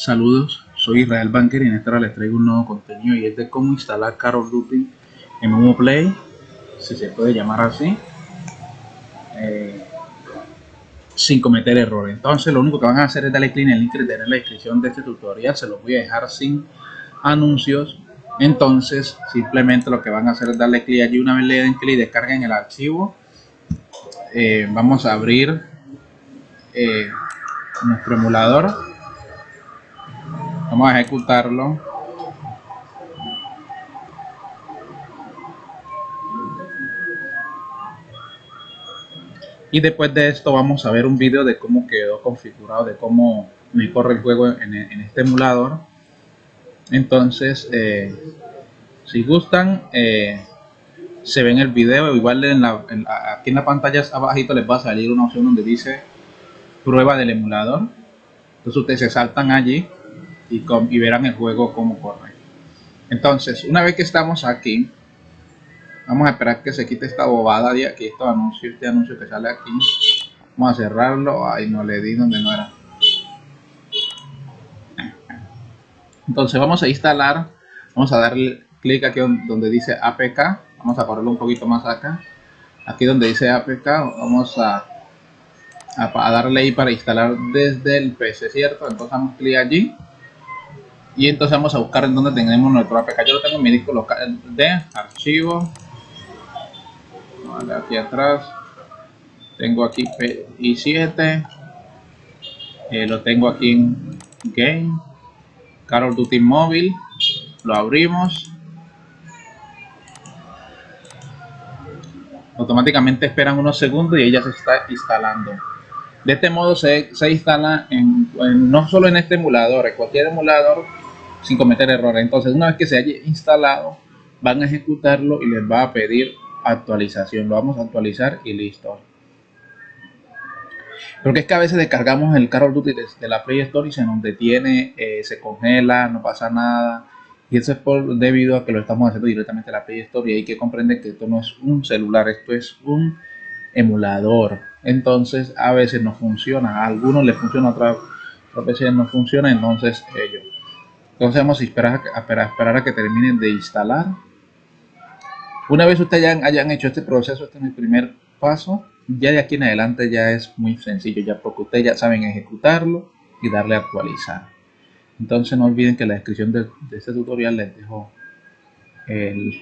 Saludos, soy Israel Banker y en esta hora les traigo un nuevo contenido y es de cómo instalar Carol Duty en Momo Play, si se puede llamar así, eh, sin cometer errores. Entonces lo único que van a hacer es darle clic en el link que tener en la descripción de este tutorial, se los voy a dejar sin anuncios. Entonces simplemente lo que van a hacer es darle clic allí, una vez le den clic y descarguen el archivo. Eh, vamos a abrir eh, nuestro emulador Vamos a ejecutarlo. Y después de esto vamos a ver un vídeo de cómo quedó configurado, de cómo me corre el juego en, este emulador. Entonces, eh, si gustan, eh, se ven el video. Igual en la, aquí en la pantalla abajito les va a salir una opción donde dice prueba del emulador. Entonces ustedes se saltan allí y, verán el juego como corre. Entonces, una vez que estamos aquí, vamos a esperar que se quite esta bobada de aquí, este anuncio, este anuncio que sale aquí. Vamos a cerrarlo, ahí no le di donde no era. Entonces vamos a instalar, vamos a darle clic aquí donde dice APK, vamos a ponerlo un poquito más acá. Aquí donde dice APK, vamos a, a, darle ahí para instalar desde el PC, ¿cierto? Entonces damos clic allí y entonces vamos a buscar en donde tenemos nuestro APK. Yo lo tengo en mi disco local de archivo. Vale, aquí atrás. Tengo aquí i7. Eh, lo tengo aquí en Game. Carol Duty Móvil. Lo abrimos. Automáticamente esperan unos segundos y ella se está instalando. De este modo se, se instala en, no solo en este emulador, en cualquier emulador sin cometer errores. Entonces, una vez que se haya instalado, van a ejecutarlo y les va a pedir actualización. Lo vamos a actualizar y listo. Porque es que a veces descargamos el Call of Duty desde la Play Store y se nos detiene, eh, se congela, no pasa nada. Y eso es por, debido a que lo estamos haciendo directamente en la Play Store y hay que comprender que esto no es un celular, esto es un emulador. Entonces a veces no funciona, a algunos les funciona, a otras veces no funciona, entonces ellos entonces vamos a esperar, a esperar a que terminen de instalar. Una vez ustedes hayan, hecho este proceso, este es el primer paso, ya de aquí en adelante ya es muy sencillo, ya porque ustedes ya saben ejecutarlo y darle a actualizar. Entonces no olviden que en la descripción de, este tutorial les dejo el,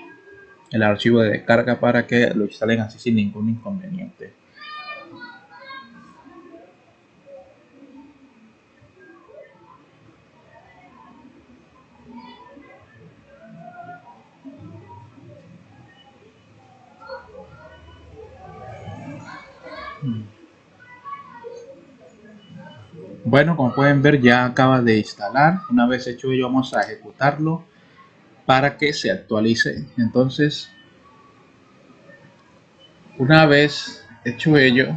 el archivo de descarga para que lo instalen así sin ningún inconveniente. Bueno, como pueden ver ya acaba de instalar. Una vez hecho ello vamos a ejecutarlo para que se actualice. Entonces, una vez hecho ello,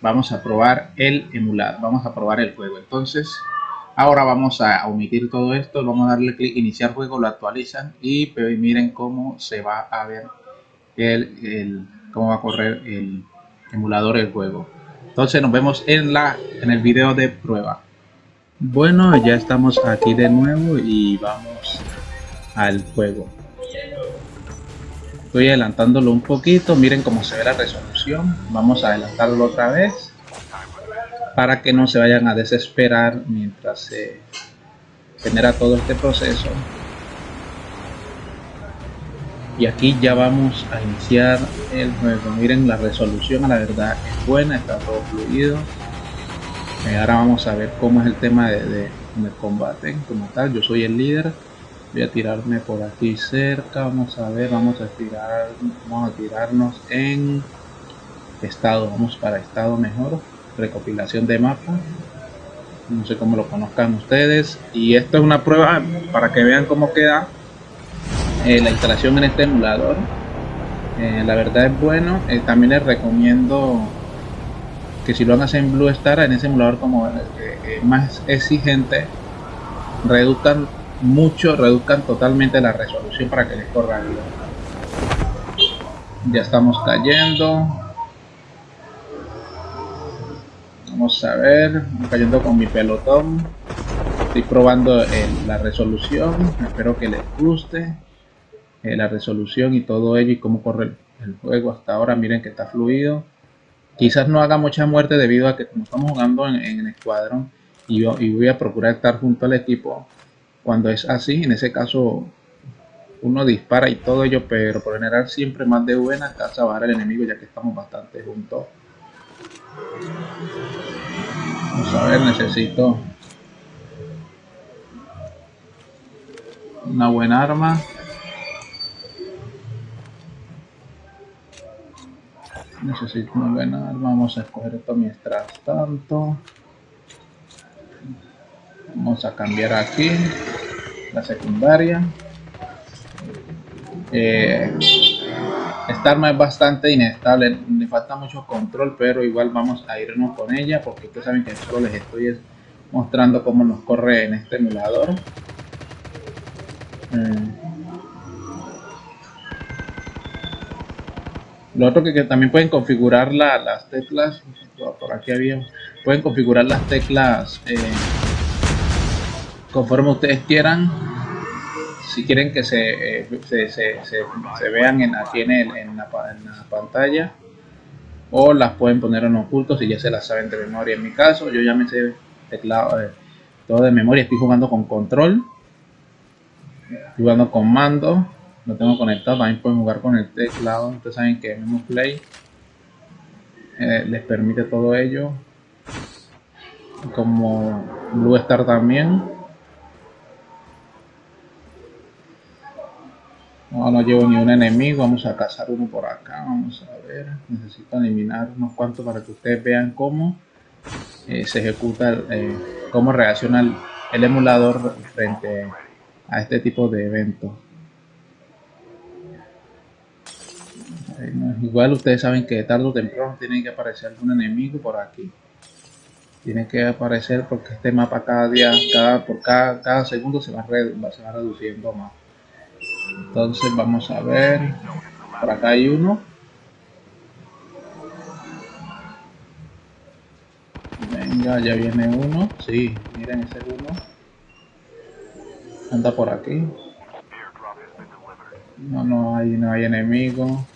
vamos a probar el emular, vamos a probar el juego. Entonces, ahora vamos a omitir todo esto, vamos a darle clic iniciar juego, lo actualizan y miren cómo se va a ver el cómo va a correr el emulador el juego. Entonces nos vemos en, la, en el video de prueba. Bueno, ya estamos aquí de nuevo y vamos al juego. Estoy adelantándolo un poquito, miren cómo se ve la resolución. Vamos a adelantarlo otra vez para que no se vayan a desesperar mientras se genera todo este proceso y aquí ya vamos a iniciar el juego. Miren la resolución a la verdad es buena está todo fluido. Eh, ahora vamos a ver cómo es el tema de, combate como tal. Yo soy el líder. Voy a tirarme por aquí cerca. Vamos a ver vamos a tirar vamos a tirarnos en estado vamos para estado mejor. Recopilación de mapa. No sé cómo lo conozcan ustedes. Y esto es una prueba para que vean cómo queda eh, la instalación en este emulador. Eh, la verdad es bueno. Eh, también les recomiendo que si lo hagan en Blue Star, en ese emulador como más exigente, reduzcan mucho, reduzcan totalmente la resolución para que les corra bien. Ya estamos cayendo. Vamos a ver, cayendo con mi pelotón. estoy probando la resolución espero que les guste eh, la resolución y todo ello y cómo corre el, juego hasta ahora. Miren que está fluido. Quizás no haga mucha muerte debido a que como estamos jugando en, el escuadrón y, y voy a procurar estar junto al equipo cuando es así en ese caso uno dispara y todo ello pero por general siempre más de buena casa bajar al enemigo ya que estamos bastante juntos. Vamos a ver necesito una buena arma necesito una buena arma vamos a escoger esto mientras tanto. Vamos a cambiar aquí la secundaria. Eh, esta arma es bastante inestable. Le falta mucho control pero igual vamos a irnos con ella porque ustedes saben que solo les estoy mostrando cómo nos corre en este emulador. Mm. Lo otro que, también pueden configurar las teclas, por aquí había, pueden configurar las teclas eh, conforme ustedes quieran. Si quieren que se, eh, se, vean en, aquí en, la, pantalla o las pueden poner en oculto si ya se las saben de memoria. En mi caso, yo ya me sé teclado eh, todo de memoria, estoy jugando con control jugando con mando lo tengo conectado también pueden jugar con el teclado ustedes saben que Memo Play eh, les permite todo ello. Como Blue Star también. No, no llevo ni un enemigo vamos a cazar uno por acá vamos a ver. Necesito eliminar unos cuantos para que ustedes vean cómo eh, se ejecuta eh, cómo reacciona el, el emulador frente a este tipo de eventos. Igual ustedes saben que tarde o temprano tiene que aparecer algún enemigo por aquí. Tiene que aparecer porque este mapa cada día, cada, por cada, cada segundo se va, se va reduciendo más. Entonces vamos a ver. Por acá hay uno. Venga, ya viene uno. Sí, miren ese uno. Anda por aquí. No, no hay, no hay enemigo.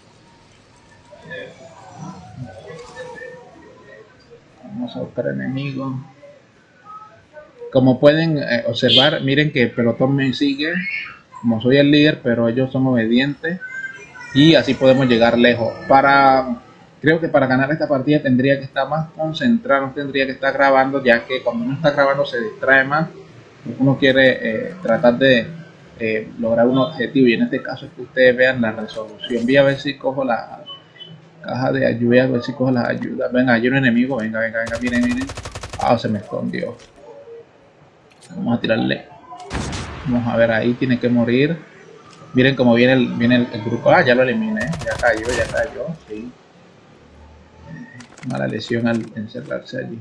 Vamos a buscar enemigo. Como pueden eh, observar, miren que el pelotón me sigue. Como soy el líder, pero ellos son obedientes. Y así podemos llegar lejos. Para creo que para ganar esta partida tendría que estar más concentrado, tendría que estar grabando, ya que cuando uno está grabando se distrae más uno quiere eh, tratar de eh, lograr un objetivo y en este caso es que ustedes vean la resolución voy a ver si cojo la caja de ayuda a ver si cojo las ayudas. Venga hay un enemigo. Venga venga venga miren miren. Ah se me escondió. Vamos a tirarle. Vamos a ver ahí tiene que morir. Miren cómo viene el, viene el, grupo. Ah ya lo eliminé. Ya cayó ya cayó sí. Mala lesión al encerrarse allí.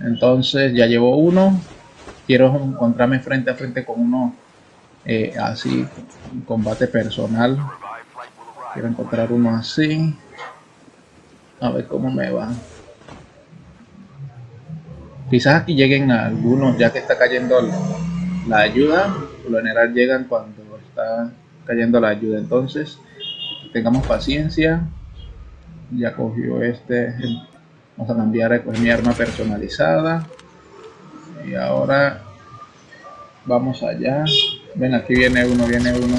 Entonces ya llevo uno. Quiero encontrarme frente a frente con uno eh, así, un combate personal. Quiero encontrar uno así. A ver cómo me va. Quizás aquí lleguen algunos ya que está cayendo la ayuda. Por lo general llegan cuando está cayendo la ayuda. Entonces, tengamos paciencia. Ya cogió este. Vamos a cambiar a mi arma personalizada y ahora vamos allá ven aquí viene uno viene uno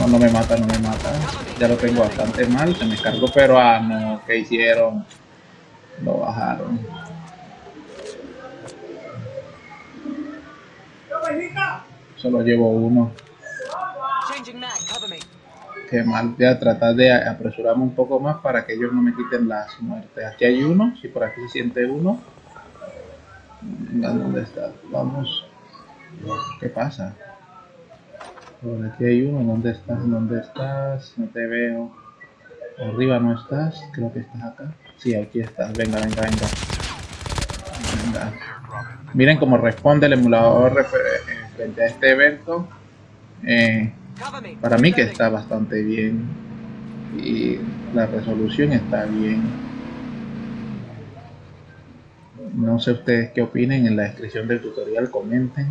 no no me mata no me mata. Ya lo tengo bastante mal se me cargó pero ah no que hicieron lo bajaron. Solo llevo uno. Que mal. Voy a tratar de apresurarme un poco más para que ellos no me quiten las muertes. Aquí hay uno si por aquí se siente uno. ¿dónde está? Vamos. ¿Qué pasa? Por aquí hay uno. ¿Dónde estás? ¿Dónde estás? No te veo. Arriba no estás. Creo que estás acá. Sí, aquí estás. Venga, venga, venga. Venga. Miren cómo responde el emulador eh, frente a este evento. Eh, para mí que está bastante bien. Y la resolución está bien. No sé ustedes qué opinen en la descripción del tutorial, comenten.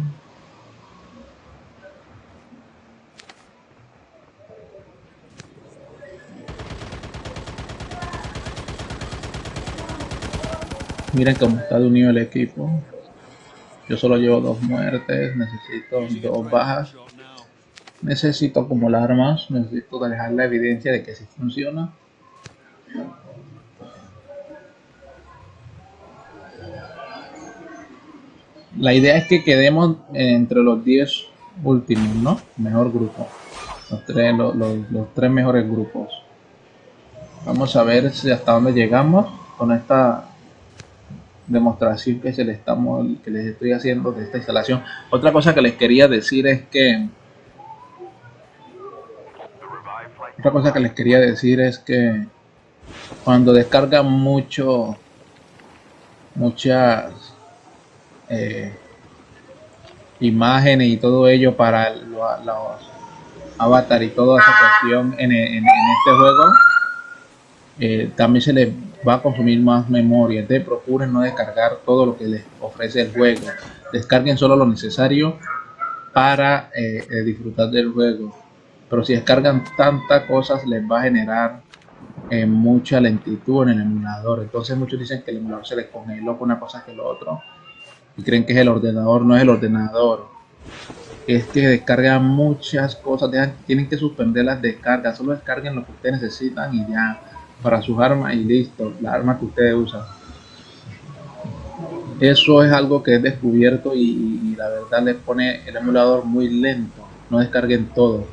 Miren cómo está de unido el equipo. Yo solo llevo dos muertes, necesito dos bajas. Necesito acumular más, necesito dejar la evidencia de que sí funciona. La idea es que quedemos entre los 10 últimos, ¿no? Mejor grupo. Los tres, los, los tres mejores grupos. Vamos a ver si hasta dónde llegamos con esta demostración que, se le estamos, que les estoy haciendo de esta instalación. Otra cosa que les quería decir es que otra cosa que les quería decir es que cuando descargan mucho muchas eh, imágenes y todo ello para los, avatar y toda esa cuestión en, este juego eh, también se les va a consumir más memoria. Entonces procuren no descargar todo lo que les ofrece el juego. Descarguen solo lo necesario para eh, eh, disfrutar del juego. Pero si descargan tantas cosas les va a generar eh, mucha lentitud en el emulador. Entonces muchos dicen que el emulador se les congeló con una cosa que lo otro. Y creen que es el ordenador, no es el ordenador. Es que descargan muchas cosas, tienen que suspender las descargas, solo descarguen lo que ustedes necesitan y ya para sus armas y listo, la arma que ustedes usan. Eso es algo que es descubierto y, la verdad les pone el emulador muy lento. No descarguen todo.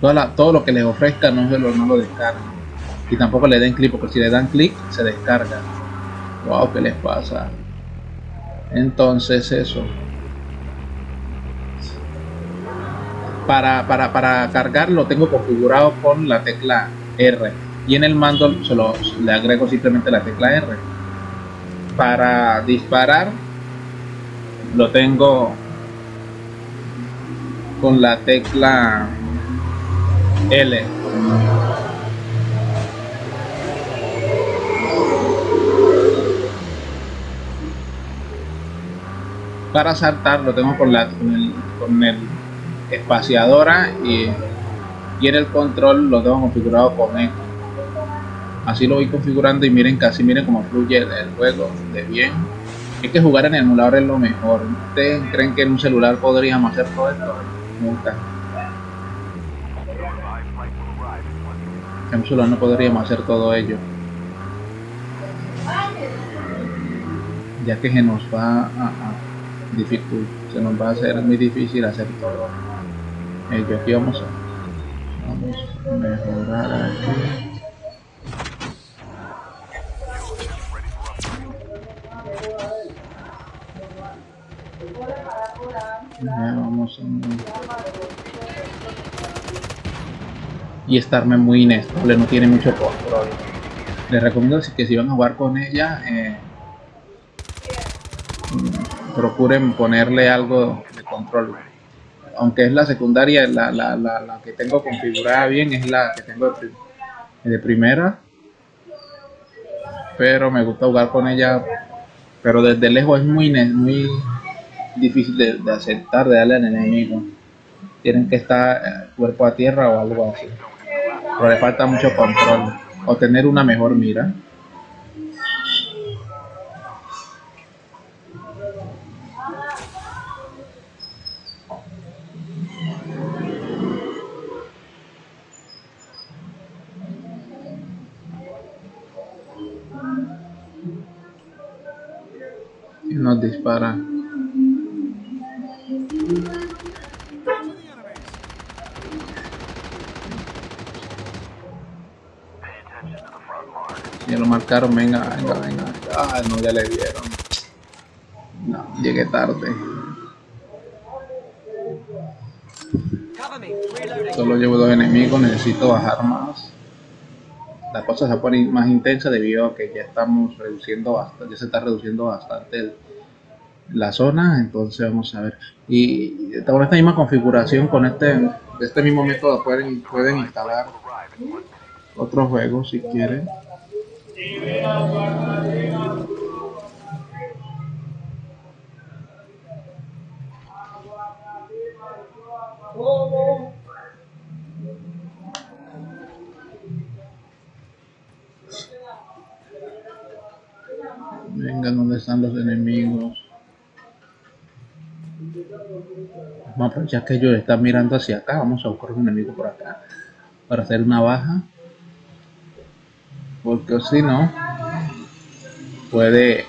todo lo que les ofrezca no, se lo, no lo descarguen. Y tampoco le den clic, porque si le dan clic se descarga. Wow, ¿qué les pasa? Entonces eso. Para, para, para cargar lo tengo configurado con la tecla R y en el mando solo le agrego simplemente la tecla R. Para disparar lo tengo con la tecla L. Para saltar lo tengo con la con el, con el espaciadora y, y en el control lo tengo configurado con E así lo voy configurando y miren casi miren cómo fluye el, juego de bien. Es que jugar en el emulador es lo mejor. Ustedes creen que en un celular podríamos hacer todo esto. Nunca. En un celular no podríamos hacer todo ello. Ya que se nos va a, dificultar se nos va a hacer muy difícil hacer todo. Ello aquí vamos a vamos a mejorar aquí y estarme muy inestable, no tiene mucho control. Les recomiendo que si van a jugar con ella, eh, procuren ponerle algo de control. Aunque es la secundaria, la, la, la, que tengo configurada bien es la que tengo de, primera. Pero me gusta jugar con ella, pero desde lejos es muy, muy difícil de, aceptar, de darle al enemigo. Tienen que estar eh, cuerpo a tierra o algo así. Pero le falta mucho control. O tener una mejor mira. Nos dispara Marcaron, venga, venga, venga. Ah, no, ya le dieron. No, llegué tarde. Solo llevo dos enemigos, necesito bajar más. La cosa se pone más intensa debido a que ya estamos reduciendo bastante, ya se está reduciendo bastante la zona, entonces vamos a ver. Y con esta misma configuración, con este, este mismo método pueden, pueden instalar otros juegos si quieren Venga, ¿dónde están los enemigos. Vamos a aprovechar que ellos están mirando hacia acá. Vamos a buscar un enemigo por acá. Para hacer una baja. Porque si no, puede,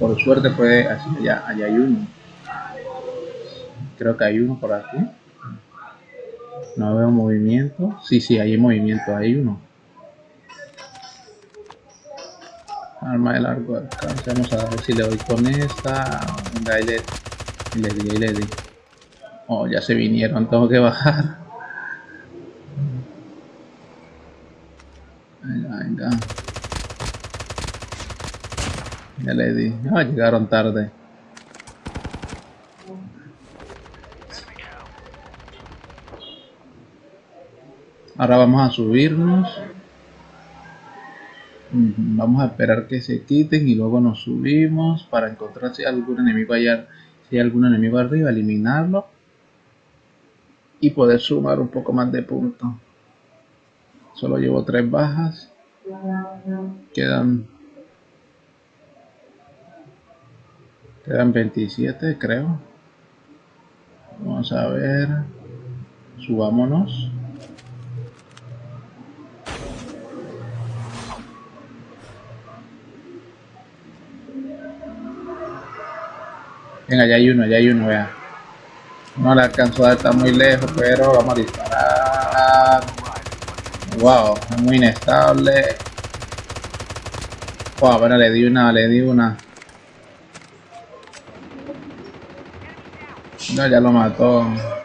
por suerte puede, allá, hay uno. Creo que hay uno por aquí. No veo movimiento. Sí, sí, hay movimiento, hay uno. Arma de largo alcance. Vamos a ver si le doy con esta. Venga, ahí le, le di, le di. Oh, ya se vinieron, tengo que bajar. Venga. Ya le di. Ah, llegaron tarde. Ahora vamos a subirnos. Vamos a esperar que se quiten y luego nos subimos para encontrar si hay algún enemigo allá, si hay algún enemigo arriba, eliminarlo y poder sumar un poco más de puntos. Solo llevo tres bajas. Quedan quedan 27 creo. Vamos a ver. Subámonos. Venga, ya hay uno, ya hay uno, vea. No le alcanzó a está muy lejos, pero vamos a disparar. Wow, muy inestable. Bueno, le di una, le di una. No, ya lo mató.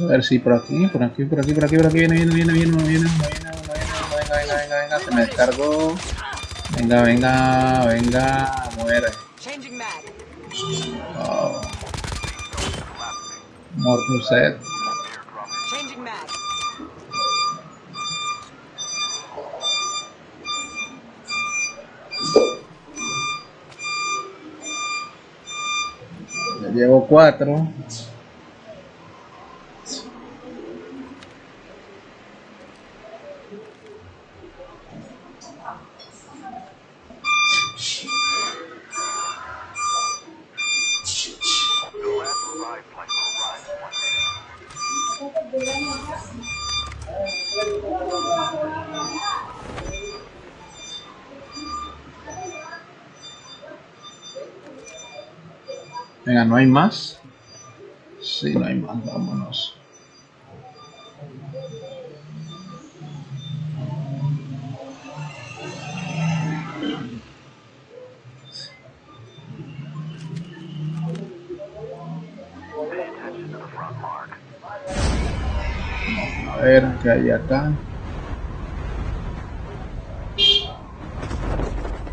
A ver si por aquí, por aquí, por aquí, por aquí, por aquí, viene, viene, viene, viene, viene, viene, viene, venga, venga, venga, venga, se me descargó. Venga, venga, venga, muere. Oh. Mortuset. Ya llevo cuatro. Hay más? Sí, no hay más, vámonos. A ver, ¿qué hay acá?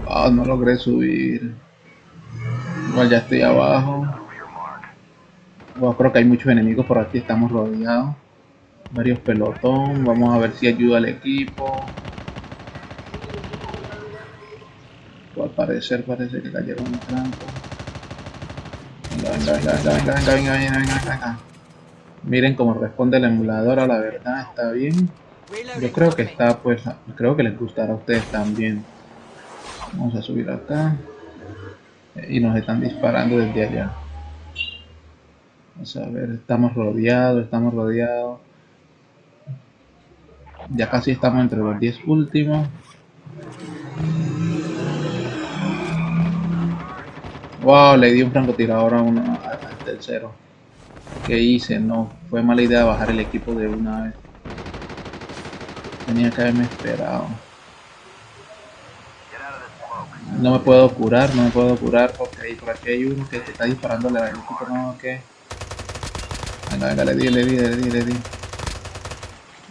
Ah, no logré subir. Igual ya estoy abajo. Creo que hay muchos enemigos por aquí, estamos rodeados. Varios pelotón, vamos a ver si ayuda al equipo. Al parecer parece que cayeron un trampa. Venga, venga, venga, venga, venga, venga, venga, venga, venga, venga. Miren cómo responde el emulador, a la verdad está bien. Yo creo que está, pues, creo que les gustará a ustedes también. Vamos a subir acá y nos están disparando desde allá. Vamos a ver, estamos rodeados, estamos rodeados. Ya casi estamos entre los 10 últimos. Wow, le di un francotirador a uno, al tercero. ¿Qué hice? No, fue mala idea bajar el equipo de una vez. Tenía que haberme esperado. No me puedo curar, no me puedo curar porque por aquí hay uno que está disparando la equipo, no, que. Venga, venga, le di, le di, le di, le di.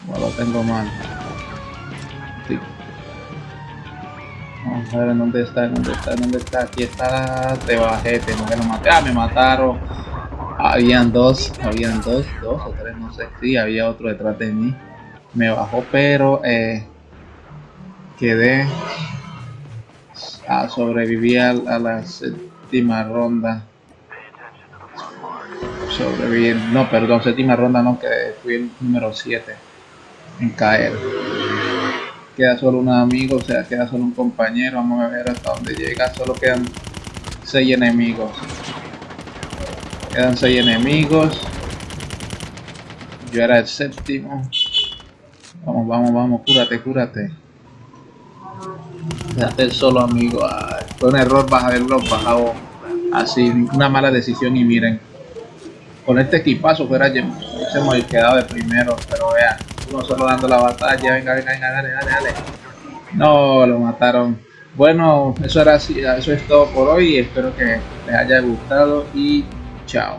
No lo tengo mal. Vamos a ver dónde está, dónde está, dónde está. Aquí está. Te bajé, tengo que lo maté. Ah, me mataron. Habían dos, habían dos, dos o tres, no sé. Sí, había otro detrás de mí. Me bajó, pero eh, quedé. a sobreviví a, la séptima ronda. Sobreviví. No, perdón, séptima ronda no, que fui el número 7 en caer queda solo un amigo, o sea, queda solo un compañero. Vamos a ver hasta dónde llega. Solo quedan 6 enemigos. Quedan 6 enemigos. Yo era el séptimo. Vamos, vamos, vamos, cúrate, cúrate. Quédate solo, amigo. fue un error bajarlo bajado así. Una mala decisión y miren. Con este equipazo fuera hemos quedado de primero, pero vean uno solo dando la batalla, venga, venga, venga, dale, dale, dale. No, lo mataron. Bueno, eso era así, eso es todo por hoy. Espero que les haya gustado y chao.